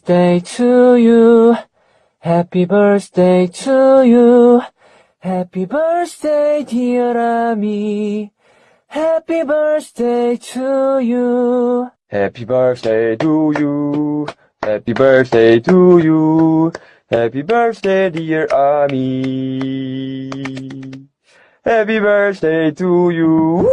birthday to you. Happy birthday to you. Happy birthday, dear Ami. Happy birthday to you. Happy birthday to you. Happy birthday to you. Happy birthday, dear Ami. Happy birthday to you.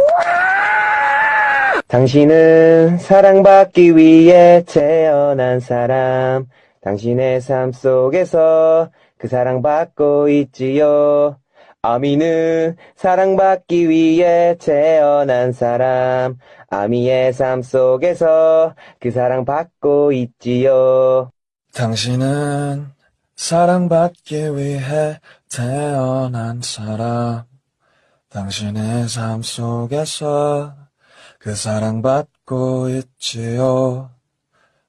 당신은 사랑받기 위해 태어난 사람. 당신의 삶 속에서 그 사랑받고 있지요. 아미는 사랑받기 위해 태어난 사람. 아미의 삶 속에서 그 사랑받고 있지요. 당신은 사랑받기 위해 태어난 사람. 당신의 삶 속에서 그 사랑받고 있지요.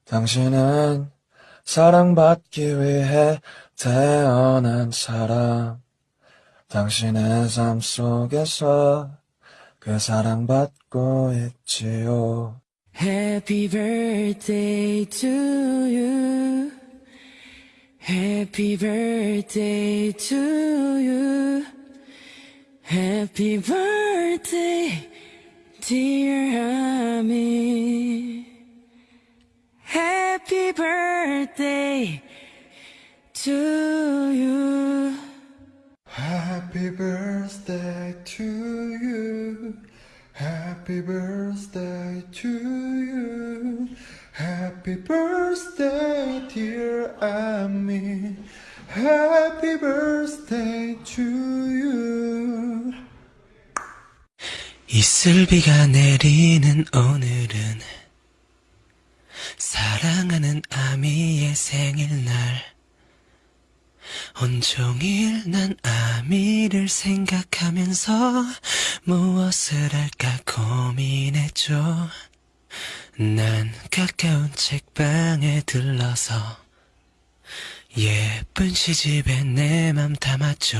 당신은 사랑받기 위해 태어난 사람. 당신의 삶 속에서 그 사랑받고 있지요. Happy birthday to you. Happy birthday to you. Happy birthday, dear Ami. Happy birthday to you. Happy birthday to you. Happy birthday to you. Happy birthday, dear Amy. Happy birthday to you. 이슬비가 내리는 오늘은 사랑하는 아미의 생일날 온종일 난 아미를 생각하면서 무엇을 할까 고민했죠. 난 가까운 책방에 들러서 예쁜 시집에 내 맘 담았죠